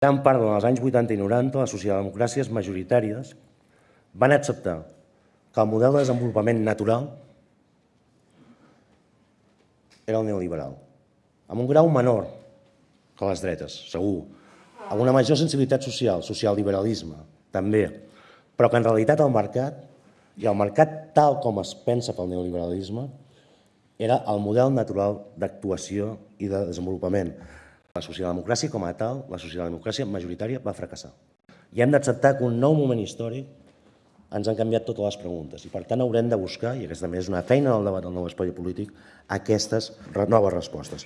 gran part dels anys 80 i 90 les socialdemocràcies majoritàries van acceptar que el model de desenvolupament natural era el neoliberal, amb un grau menor que les dretes, segur, amb una major sensibilitat social, socialliberalisme, també, però que en realitat el mercat, i el mercat tal com es pensa pel neoliberalisme, era el model natural d'actuació i de desenvolupament. La socialdemocràcia com a tal, la socialdemocràcia majoritària va fracassar. I hem d'acceptar que un nou moment històric ens han canviat totes les preguntes i per tant haurem de buscar, i aquesta també és una feina del debat del nou espai polític, aquestes noves respostes.